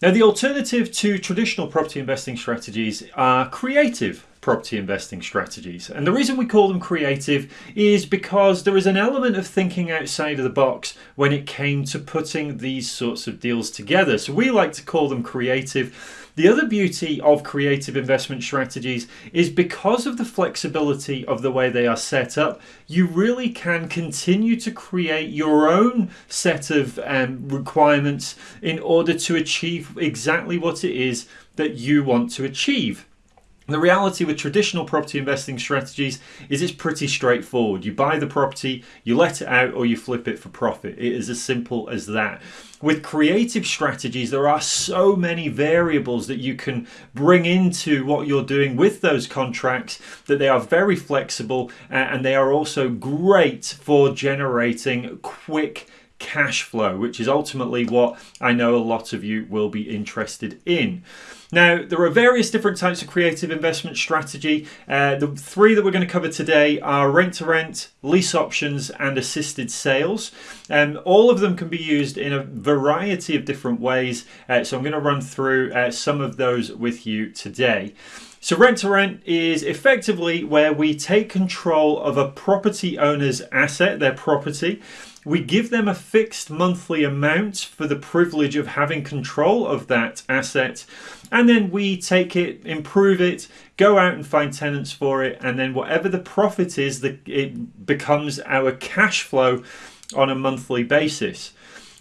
Now, the alternative to traditional property investing strategies are creative property investing strategies. And the reason we call them creative is because there is an element of thinking outside of the box when it came to putting these sorts of deals together. So we like to call them creative. The other beauty of creative investment strategies is because of the flexibility of the way they are set up, you really can continue to create your own set of um, requirements in order to achieve exactly what it is that you want to achieve. The reality with traditional property investing strategies is it's pretty straightforward. You buy the property, you let it out, or you flip it for profit. It is as simple as that. With creative strategies, there are so many variables that you can bring into what you're doing with those contracts that they are very flexible and they are also great for generating quick cash flow, which is ultimately what I know a lot of you will be interested in. Now, there are various different types of creative investment strategy. Uh, the three that we're going to cover today are rent to rent, lease options, and assisted sales. Um, all of them can be used in a variety of different ways. Uh, so I'm going to run through uh, some of those with you today. So, rent to rent is effectively where we take control of a property owner's asset, their property, we give them a fixed monthly amount for the privilege of having control of that asset. And then we take it, improve it, go out and find tenants for it. And then whatever the profit is, it becomes our cash flow on a monthly basis.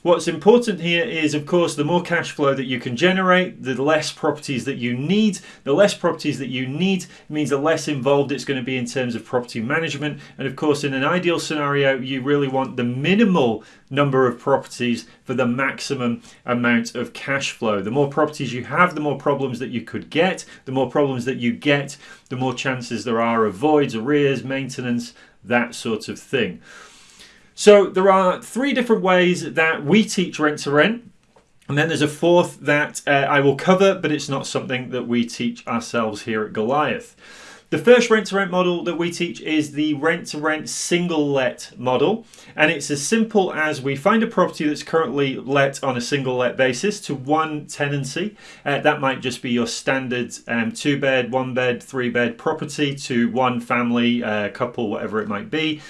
What's important here is, of course, the more cash flow that you can generate, the less properties that you need. The less properties that you need means the less involved it's going to be in terms of property management. And of course, in an ideal scenario, you really want the minimal number of properties for the maximum amount of cash flow. The more properties you have, the more problems that you could get. The more problems that you get, the more chances there are of voids, arrears, maintenance, that sort of thing. So there are three different ways that we teach rent to rent. And then there's a fourth that uh, I will cover, but it's not something that we teach ourselves here at Glide. The first rent to rent model that we teach is the rent to rent single let model. And it's as simple as we find a property that's currently let on a single let basis to one tenancy. Uh, that might just be your standard um, two bed, one bed, three bed property to one family, uh, couple, whatever it might be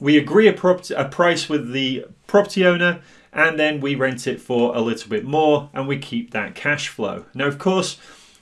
we agree a, a price with the property owner and then we rent it for a little bit more and we keep that cash flow. Now, of course,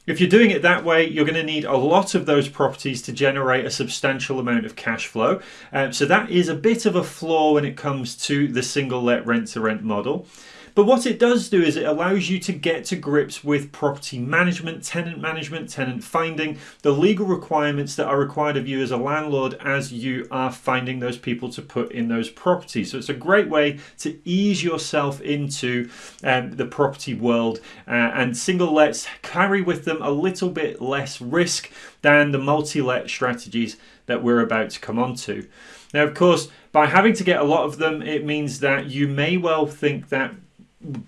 if you're doing it that way, you're going to need a lot of those properties to generate a substantial amount of cash flow. Um, so that is a bit of a flaw when it comes to the single let rent to rent model. But what it does do is it allows you to get to grips with property management, tenant management, tenant finding, the legal requirements that are required of you as a landlord as you are finding those people to put in those properties. So it's a great way to ease yourself into um, the property world. Uh, and single lets carry with them a little bit less risk than the multi let strategies that we're about to come on to. Now, of course, by having to get a lot of them, it means that you may well think that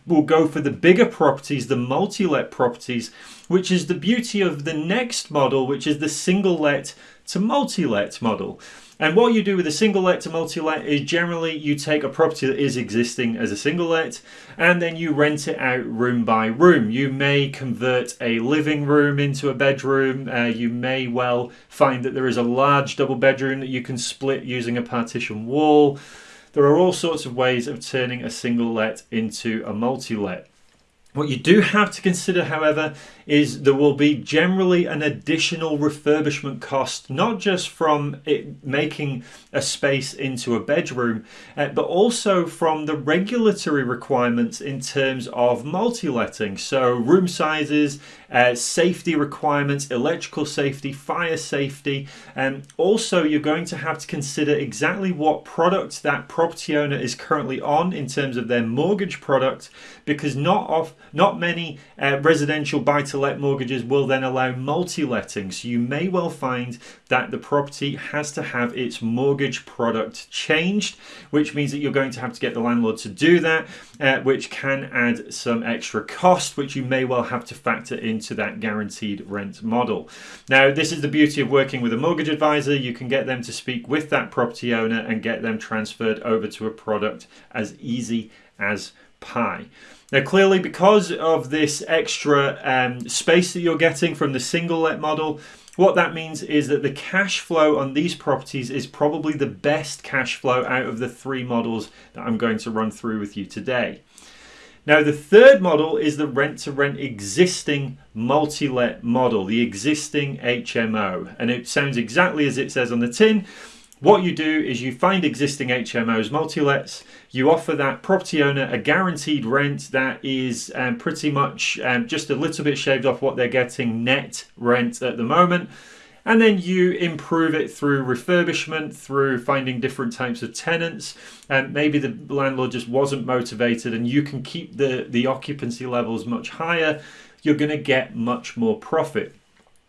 will go for the bigger properties, the multi-let properties, which is the beauty of the next model, which is the single let to multi-let model. And what you do with a single let to multi let is generally you take a property that is existing as a single let and then you rent it out room by room. You may convert a living room into a bedroom. Uh, you may well find that there is a large double bedroom that you can split using a partition wall. There are all sorts of ways of turning a single let into a multi let. What you do have to consider, however, is there will be generally an additional refurbishment cost, not just from it making a space into a bedroom, uh, but also from the regulatory requirements in terms of multi-letting. So room sizes, uh, safety requirements, electrical safety, fire safety, and also you're going to have to consider exactly what product that property owner is currently on in terms of their mortgage product, because not off, not many uh, residential buy to let mortgages will then allow multi-letting. So you may well find that the property has to have its mortgage product changed, which means that you're going to have to get the landlord to do that, uh, which can add some extra cost, which you may well have to factor into that guaranteed rent model. Now, this is the beauty of working with a mortgage advisor. You can get them to speak with that property owner and get them transferred over to a product as easy as pi. Now, clearly, because of this extra um, space that you're getting from the single let model, what that means is that the cash flow on these properties is probably the best cash flow out of the three models that I'm going to run through with you today. Now, the third model is the rent to rent existing multi let model, the existing HMO. And it sounds exactly as it says on the tin. What you do is you find existing HMOs, multi lets, you offer that property owner a guaranteed rent that is um, pretty much um, just a little bit shaved off what they're getting net rent at the moment and then you improve it through refurbishment, through finding different types of tenants. And maybe the landlord just wasn't motivated, and you can keep the, the occupancy levels much higher. You're going to get much more profit.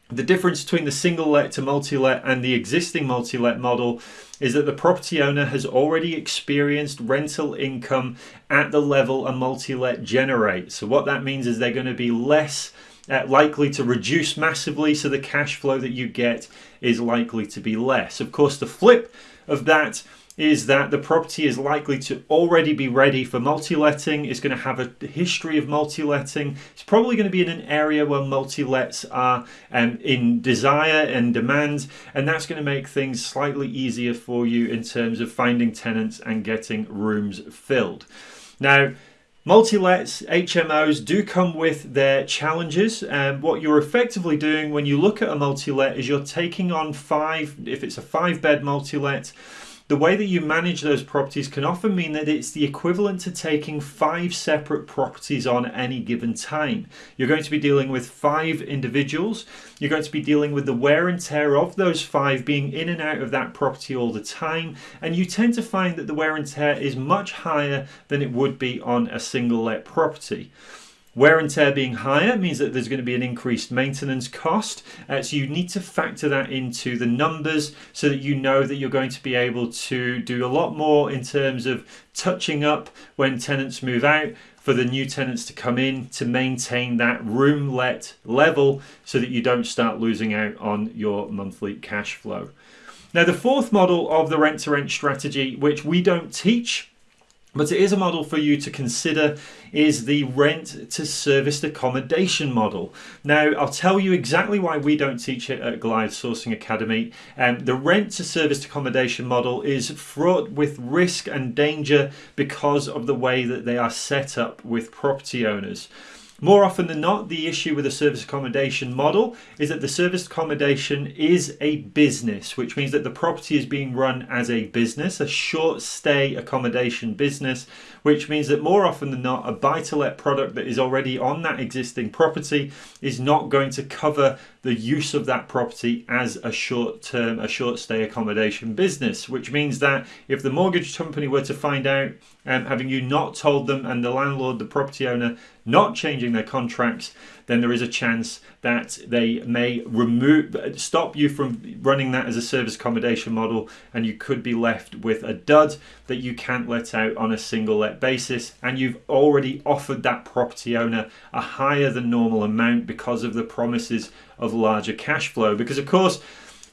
The difference between the single let to multi let and the existing multi let model is that the property owner has already experienced rental income at the level a multi let generates. So, what that means is they're going to be less uh, likely to reduce massively, so the cash flow that you get is likely to be less. Of course, the flip of that is that the property is likely to already be ready for multi-letting. It's going to have a history of multi-letting. It's probably going to be in an area where multi-lets are um, in desire and demand, and that's going to make things slightly easier for you in terms of finding tenants and getting rooms filled. Now, Multi-lets, HMOs do come with their challenges. And what you're effectively doing when you look at a multi-let is you're taking on five, if it's a five bed multi-let, the way that you manage those properties can often mean that it's the equivalent to taking five separate properties on any given time. You're going to be dealing with five individuals. You're going to be dealing with the wear and tear of those five being in and out of that property all the time. And you tend to find that the wear and tear is much higher than it would be on a single let property. Wear and tear being higher means that there's going to be an increased maintenance cost. Uh, so you need to factor that into the numbers so that you know that you're going to be able to do a lot more in terms of touching up when tenants move out for the new tenants to come in to maintain that room let level so that you don't start losing out on your monthly cash flow. Now, the fourth model of the rent to rent strategy, which we don't teach but it is a model for you to consider is the rent to serviced accommodation model. Now, I'll tell you exactly why we don't teach it at Glide Sourcing Academy. Um, the rent to serviced accommodation model is fraught with risk and danger because of the way that they are set up with property owners. More often than not, the issue with a service accommodation model is that the service accommodation is a business, which means that the property is being run as a business, a short stay accommodation business, which means that more often than not, a buy to let product that is already on that existing property is not going to cover the use of that property as a short term, a short stay accommodation business, which means that if the mortgage company were to find out, um, having you not told them and the landlord, the property owner, not changing their contracts, then there is a chance that they may remove, stop you from running that as a service accommodation model, and you could be left with a dud that you can't let out on a single let basis. And you've already offered that property owner a higher than normal amount because of the promises of larger cash flow. Because, of course,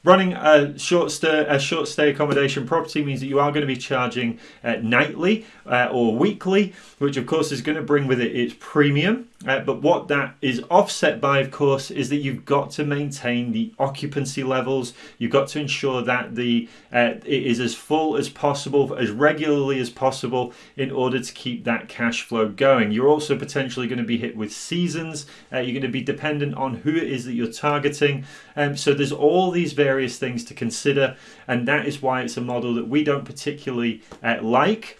Running a short stay, a short stay accommodation property means that you are going to be charging uh, nightly uh, or weekly, which of course is going to bring with it its premium. Uh, but what that is offset by, of course, is that you've got to maintain the occupancy levels. You've got to ensure that the uh, it is as full as possible, as regularly as possible, in order to keep that cash flow going. You're also potentially going to be hit with seasons. Uh, you're going to be dependent on who it is that you're targeting. Um, so there's all these various things to consider, and that is why it's a model that we don't particularly uh, like.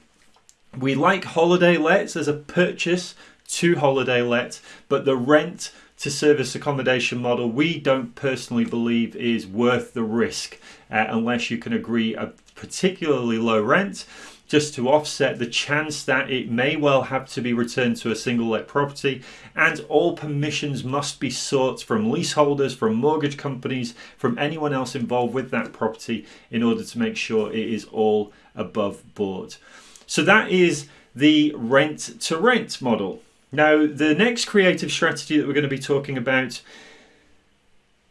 We like holiday lets as a purchase to holiday let, but the rent to service accommodation model we don't personally believe is worth the risk uh, unless you can agree a particularly low rent just to offset the chance that it may well have to be returned to a single let property. And all permissions must be sought from leaseholders from mortgage companies from anyone else involved with that property in order to make sure it is all above board. So that is the rent to rent model now, the next creative strategy that we're going to be talking about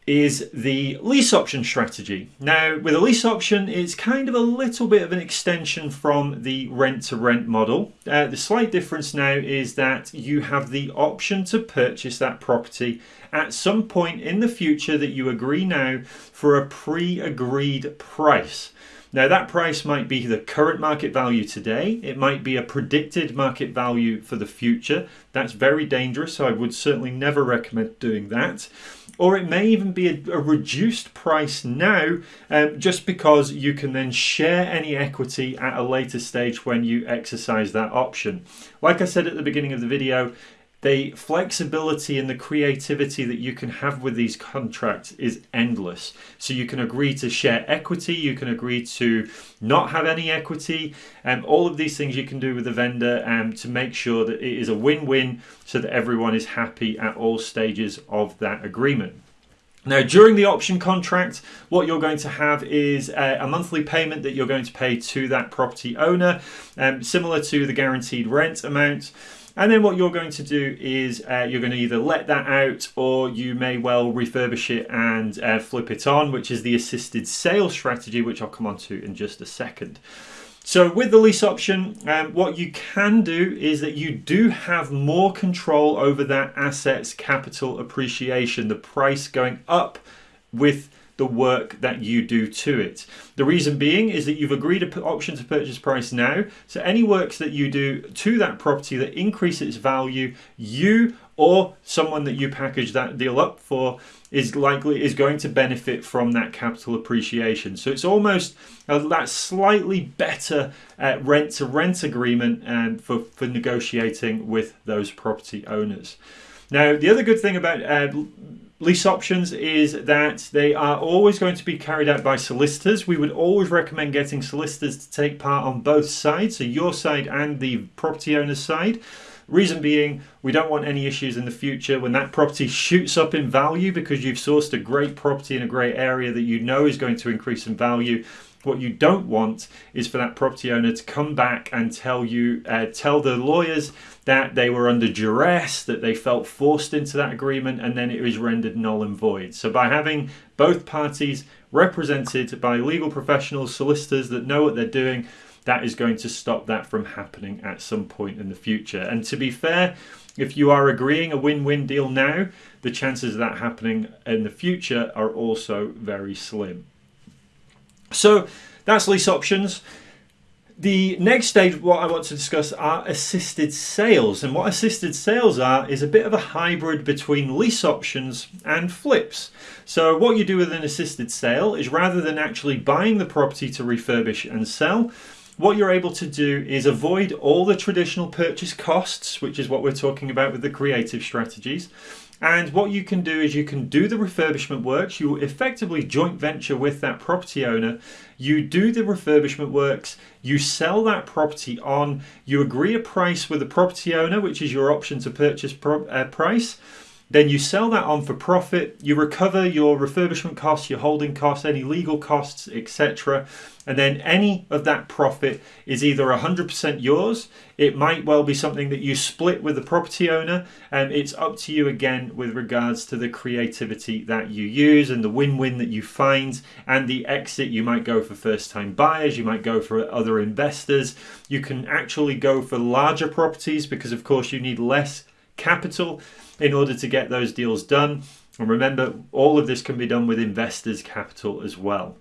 is the lease option strategy. Now, with a lease option, it's kind of a little bit of an extension from the rent to rent model. Uh, the slight difference now is that you have the option to purchase that property at some point in the future that you agree now for a pre agreed price. Now, that price might be the current market value today, it might be a predicted market value for the future. That's very dangerous, so I would certainly never recommend doing that or it may even be a, a reduced price now um, just because you can then share any equity at a later stage when you exercise that option. Like I said at the beginning of the video, the flexibility and the creativity that you can have with these contracts is endless. So you can agree to share equity, you can agree to not have any equity, and um, all of these things you can do with the vendor um, to make sure that it is a win-win so that everyone is happy at all stages of that agreement. Now, during the option contract, what you're going to have is a, a, monthly payment that you're going to pay to that property owner, um, similar to the guaranteed rent amount. And then what you're going to do is uh, you're going to either let that out or you may well refurbish it and uh, flip it on, which is the assisted sale strategy, which I'll come on to in just a second. So with the lease option, um, what you can do is that you do have more control over that asset's capital appreciation, the price going up with the work that you do to it. The reason being is that you've agreed an option to purchase price now. So any works that you do to that property that increase its value, you or someone that you package that deal up for is likely is going to benefit from that capital appreciation. So it's almost uh, that slightly better uh, rent to rent agreement and for, for negotiating with those property owners. Now, the other good thing about uh, lease options is that they are always going to be carried out by solicitors. We would always recommend getting solicitors to take part on both sides, so your side and the property owner's side. Reason being, we don't want any issues in the future when that property shoots up in value because you've sourced a great property in a great area that you know is going to increase in value. What you don't want is for that property owner to come back and tell you, uh, tell the lawyers that they were under duress, that they felt forced into that agreement, and then it was rendered null and void. So, by having both parties represented by legal professionals, solicitors that know what they're doing, that is going to stop that from happening at some point in the future. And to be fair, if you are agreeing a win win deal now, the chances of that happening in the future are also very slim. So, that's lease options. The next stage, what I want to discuss are assisted sales. And what assisted sales are is a bit of a hybrid between lease options and flips. So, what you do with an assisted sale is rather than actually buying the property to refurbish and sell, what you're able to do is avoid all the traditional purchase costs, which is what we're talking about with the creative strategies. And what you can do is you can do the refurbishment works. You effectively joint venture with that property owner. You do the refurbishment works. You sell that property on. You agree a price with the property owner, which is your option to purchase pro- uh, price. Then you sell that on for profit. You recover your refurbishment costs, your holding costs, any legal costs, etc. And then any of that profit is either 100% yours. It might well be something that you split with the property owner. And it's up to you again with regards to the creativity that you use and the win win that you find and the exit. You might go for first time buyers, you might go for other investors. You can actually go for larger properties because, of course, you need less capital in order to get those deals done. And remember, all of this can be done with investors' capital as well.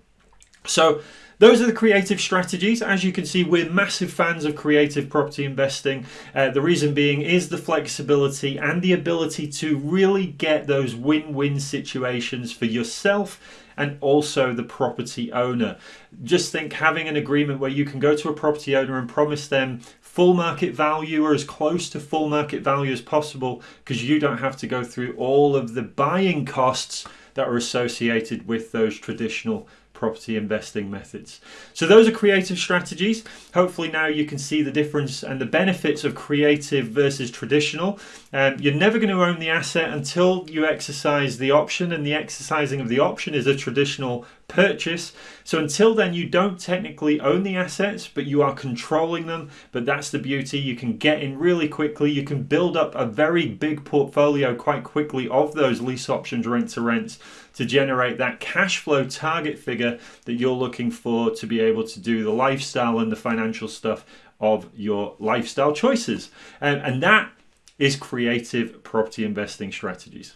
So, those are the creative strategies. As you can see, we're massive fans of creative property investing. Uh, the reason being is the flexibility and the ability to really get those win win situations for yourself and also the property owner. Just think having an agreement where you can go to a property owner and promise them full market value or as close to full market value as possible because you don't have to go through all of the buying costs that are associated with those traditional property investing methods. So those are creative strategies. Hopefully now you can see the difference and the benefits of creative versus traditional. Um, you're never going to own the asset until you exercise the option and the exercising of the option is a traditional purchase. So until then, you don't technically own the assets, but you are controlling them. But that's the beauty. You can get in really quickly. You can build up a very big portfolio quite quickly of those lease options, rent to rents to generate that cash flow target figure that you're looking for to be able to do the lifestyle and the financial stuff of your lifestyle choices. Um, and that is creative property investing strategies.